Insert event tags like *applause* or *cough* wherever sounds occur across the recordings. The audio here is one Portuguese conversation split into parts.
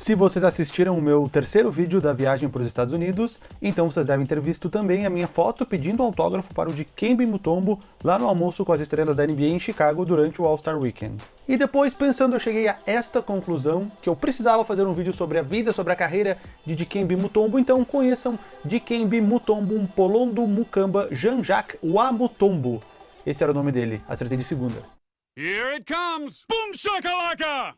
Se vocês assistiram o meu terceiro vídeo da viagem para os Estados Unidos, então vocês devem ter visto também a minha foto pedindo autógrafo para o Dikembe Mutombo lá no almoço com as estrelas da NBA em Chicago durante o All-Star Weekend. E depois, pensando, eu cheguei a esta conclusão, que eu precisava fazer um vídeo sobre a vida, sobre a carreira de Dikembe Mutombo, então conheçam Dikembe Mutombo Mpolondo Mukamba Jean-Jacques Wamutombo. Esse era o nome dele, acertei de segunda. Here it comes! Boom shakalaka!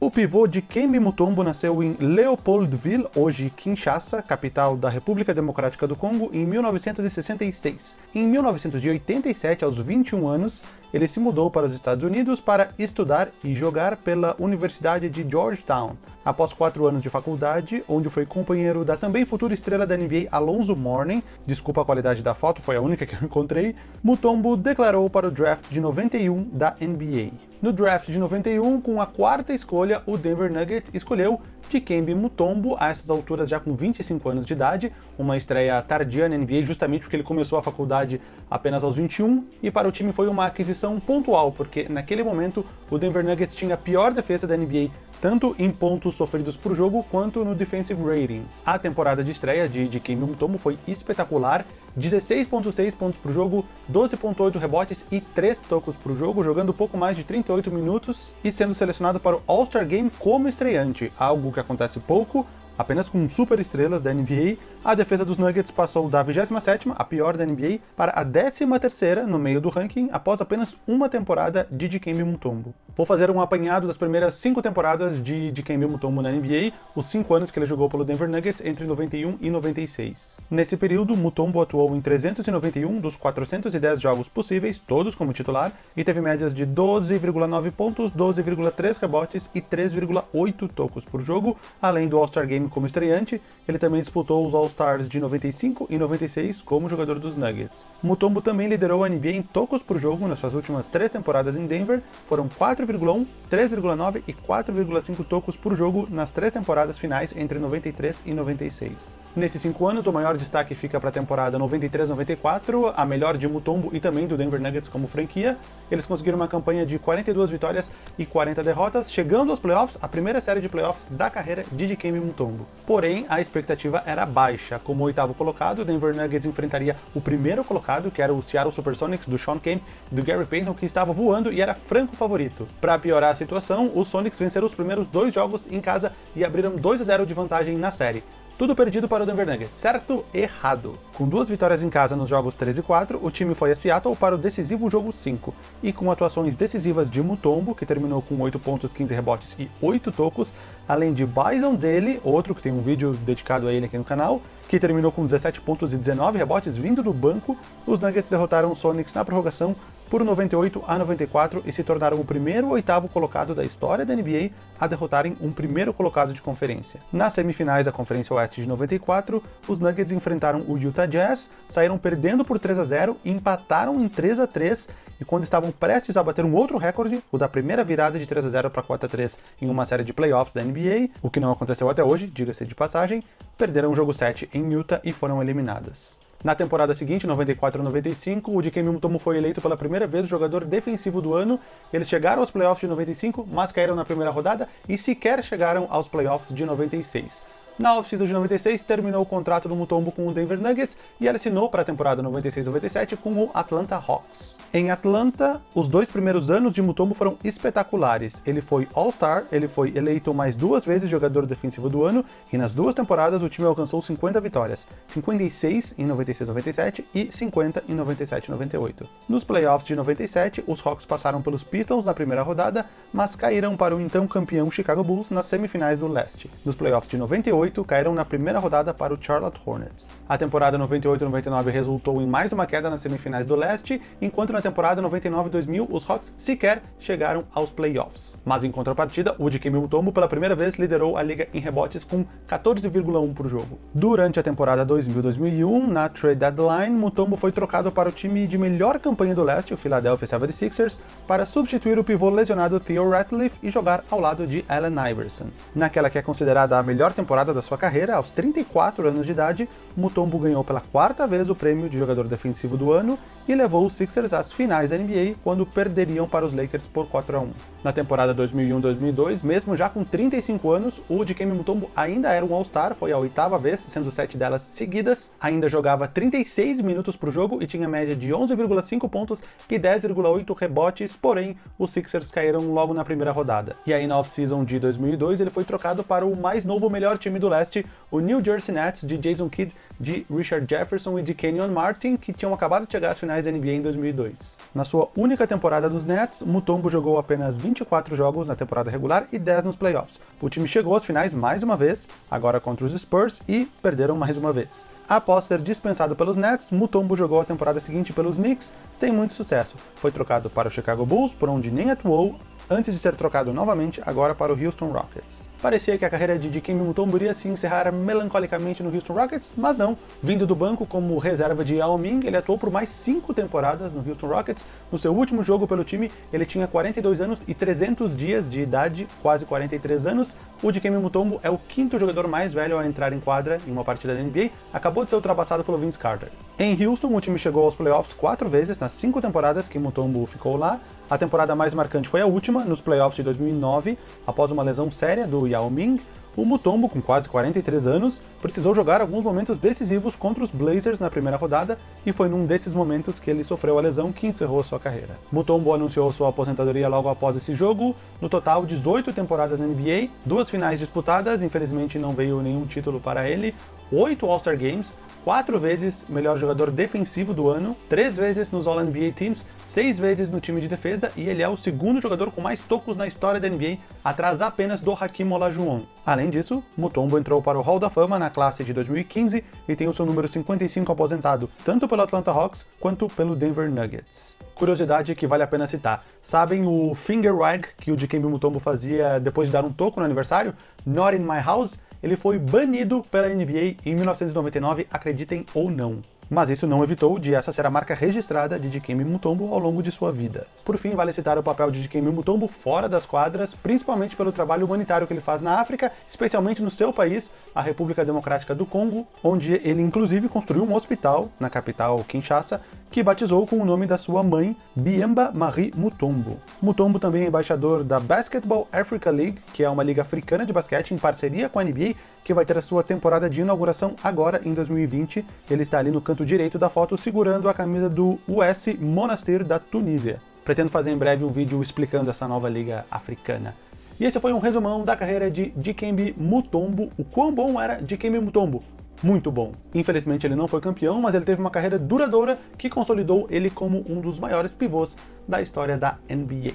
O pivô de Kembe Mutombo nasceu em Leopoldville, hoje Kinshasa, capital da República Democrática do Congo, em 1966. Em 1987, aos 21 anos, ele se mudou para os Estados Unidos para estudar e jogar pela Universidade de Georgetown. Após quatro anos de faculdade, onde foi companheiro da também futura estrela da NBA Alonso Mourning, desculpa a qualidade da foto, foi a única que eu *laughs* encontrei, Mutombo declarou para o draft de 91 da NBA. No draft de 91, com a quarta escolha, o Denver Nuggets escolheu Dikembe Mutombo, a essas alturas já com 25 anos de idade, uma estreia tardia na NBA justamente porque ele começou a faculdade apenas aos 21, e para o time foi uma aquisição pontual, porque naquele momento o Denver Nuggets tinha a pior defesa da NBA tanto em pontos sofridos por jogo quanto no defensive rating. A temporada de estreia de, de Kembe Mutombo foi espetacular, 16.6 pontos por jogo, 12.8 rebotes e 3 tocos por jogo, jogando pouco mais de 38 minutos e sendo selecionado para o All-Star Game como estreante, algo que acontece pouco, Apenas com super estrelas da NBA, a defesa dos Nuggets passou da 27ª, a pior da NBA, para a 13ª no meio do ranking, após apenas uma temporada de Dikembe Mutombo. Vou fazer um apanhado das primeiras cinco temporadas de Dikembe Mutombo na NBA, os cinco anos que ele jogou pelo Denver Nuggets entre 91 e 96. Nesse período, Mutombo atuou em 391 dos 410 jogos possíveis, todos como titular, e teve médias de 12,9 pontos, 12,3 rebotes e 3,8 tocos por jogo, além do All-Star Game como estreante, ele também disputou os All-Stars de 95 e 96 como jogador dos Nuggets. Mutombo também liderou a NBA em tocos por jogo nas suas últimas três temporadas em Denver, foram 4,1, 3,9 e 4,5 tocos por jogo nas três temporadas finais entre 93 e 96. Nesses cinco anos, o maior destaque fica para a temporada 93-94, a melhor de Mutombo e também do Denver Nuggets como franquia. Eles conseguiram uma campanha de 42 vitórias e 40 derrotas, chegando aos playoffs, a primeira série de playoffs da carreira de Dikembe Mutombo. Porém, a expectativa era baixa. Como oitavo colocado, o Denver Nuggets enfrentaria o primeiro colocado, que era o Seattle Supersonics do Sean Kemp e do Gary Payton, que estava voando e era franco favorito. Para piorar a situação, os Sonics venceram os primeiros dois jogos em casa e abriram 2 a 0 de vantagem na série. Tudo perdido para o Denver Nuggets, certo? Errado. Com duas vitórias em casa nos jogos 3 e 4, o time foi a Seattle para o decisivo jogo 5, e com atuações decisivas de Mutombo, que terminou com 8 pontos, 15 rebotes e 8 tocos, além de Bison dele, outro que tem um vídeo dedicado a ele aqui no canal, que terminou com 17 pontos e 19 rebotes vindo do banco, os Nuggets derrotaram os Sonics na prorrogação por 98 a 94 e se tornaram o primeiro oitavo colocado da história da NBA a derrotarem um primeiro colocado de conferência. Nas semifinais da Conferência Oeste de 94, os Nuggets enfrentaram o Utah Jazz, saíram perdendo por 3 a 0 e empataram em 3 a 3 e quando estavam prestes a bater um outro recorde, o da primeira virada de 3 a 0 para 4 a 3 em uma série de playoffs da NBA, o que não aconteceu até hoje, diga-se de passagem, perderam o jogo 7 em Utah e foram eliminadas. Na temporada seguinte, 94-95, o Dikembe Mutombo foi eleito pela primeira vez o jogador defensivo do ano. Eles chegaram aos playoffs de 95, mas caíram na primeira rodada e sequer chegaram aos playoffs de 96. Na off-season de 96, terminou o contrato do Mutombo com o Denver Nuggets e ele assinou para a temporada 96-97 com o Atlanta Hawks. Em Atlanta, os dois primeiros anos de Mutombo foram espetaculares. Ele foi All-Star, ele foi eleito mais duas vezes jogador defensivo do ano, e nas duas temporadas o time alcançou 50 vitórias, 56 em 96-97 e 50 em 97-98. Nos playoffs de 97, os Hawks passaram pelos Pistons na primeira rodada, mas caíram para o então campeão Chicago Bulls nas semifinais do leste. Nos playoffs de 98, 98 caíram na primeira rodada para o Charlotte Hornets. A temporada 98-99 resultou em mais uma queda nas semifinais do leste, enquanto na temporada 99-2000 os Hawks sequer chegaram aos playoffs. Mas em contrapartida, o Dikembe Mutombo pela primeira vez liderou a liga em rebotes com 14,1 por jogo. Durante a temporada 2000-2001, na trade deadline, Mutombo foi trocado para o time de melhor campanha do leste, o Philadelphia 76ers, para substituir o pivô lesionado Theo Ratliff e jogar ao lado de Allen Iverson. Naquela que é considerada a melhor temporada da sua carreira, aos 34 anos de idade, Mutombo ganhou pela quarta vez o prêmio de jogador defensivo do ano e levou os Sixers às finais da NBA quando perderiam para os Lakers por 4 a 1. Na temporada 2001-2002, mesmo já com 35 anos, o Dikembe Mutombo ainda era um All-Star, foi a oitava vez, sendo sete delas seguidas, ainda jogava 36 minutos por jogo e tinha média de 11,5 pontos e 10,8 rebotes, porém os Sixers caíram logo na primeira rodada. E aí na off-season de 2002 ele foi trocado para o mais novo melhor time do leste, o New Jersey Nets de Jason Kidd, de Richard Jefferson e de Kenyon Martin, que tinham acabado de chegar às finais da NBA em 2002. Na sua única temporada nos Nets, Mutombo jogou apenas 24 jogos na temporada regular e 10 nos playoffs. O time chegou às finais mais uma vez, agora contra os Spurs, e perderam mais uma vez. Após ser dispensado pelos Nets, Mutombo jogou a temporada seguinte pelos Knicks sem muito sucesso. Foi trocado para o Chicago Bulls, por onde nem atuou, antes de ser trocado novamente agora para o Houston Rockets. Parecia que a carreira de Dikembe Mutombo iria se encerrar melancolicamente no Houston Rockets, mas não. Vindo do banco como reserva de Yao Ming, ele atuou por mais cinco temporadas no Houston Rockets. No seu último jogo pelo time, ele tinha 42 anos e 300 dias de idade, quase 43 anos. O Dikembe Mutombo é o quinto jogador mais velho a entrar em quadra em uma partida da NBA, acabou de ser ultrapassado pelo Vince Carter. Em Houston, o time chegou aos playoffs quatro vezes nas cinco temporadas que Mutombo ficou lá, a temporada mais marcante foi a última, nos playoffs de 2009, após uma lesão séria do Yao Ming, o Mutombo, com quase 43 anos, precisou jogar alguns momentos decisivos contra os Blazers na primeira rodada, e foi num desses momentos que ele sofreu a lesão que encerrou sua carreira. Mutombo anunciou sua aposentadoria logo após esse jogo, no total 18 temporadas na NBA, duas finais disputadas, infelizmente não veio nenhum título para ele, oito All-Star Games, quatro vezes melhor jogador defensivo do ano, três vezes nos All-NBA Teams, seis vezes no time de defesa e ele é o segundo jogador com mais tocos na história da NBA, atrás apenas do Hakim Olajuwon. Além disso, Mutombo entrou para o Hall da Fama na classe de 2015 e tem o seu número 55 aposentado, tanto pelo Atlanta Hawks quanto pelo Denver Nuggets. Curiosidade que vale a pena citar. Sabem o finger wag que o Dikembe Mutombo fazia depois de dar um toco no aniversário? Not in my house? Ele foi banido pela NBA em 1999, acreditem ou não. Mas isso não evitou de essa ser a marca registrada de Dikembe Mutombo ao longo de sua vida. Por fim, vale citar o papel de Dikembe Mutombo fora das quadras, principalmente pelo trabalho humanitário que ele faz na África, especialmente no seu país, a República Democrática do Congo, onde ele inclusive construiu um hospital na capital Kinshasa, que batizou com o nome da sua mãe, Biemba Marie Mutombo. Mutombo também é embaixador da Basketball Africa League, que é uma liga africana de basquete em parceria com a NBA, que vai ter a sua temporada de inauguração agora em 2020. Ele está ali no canto direito da foto segurando a camisa do US Monastir da Tunísia. Pretendo fazer em breve um vídeo explicando essa nova liga africana. E esse foi um resumão da carreira de Dikembe Mutombo, o quão bom era Dikembe Mutombo, muito bom. Infelizmente ele não foi campeão, mas ele teve uma carreira duradoura que consolidou ele como um dos maiores pivôs da história da NBA.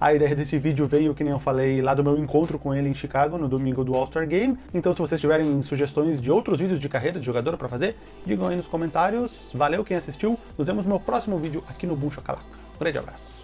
A ideia desse vídeo veio, que nem eu falei, lá do meu encontro com ele em Chicago, no domingo do All-Star Game. Então se vocês tiverem sugestões de outros vídeos de carreira de jogador para fazer, digam aí nos comentários. Valeu quem assistiu, nos vemos no meu próximo vídeo aqui no Boom Chocalaca. Um grande abraço.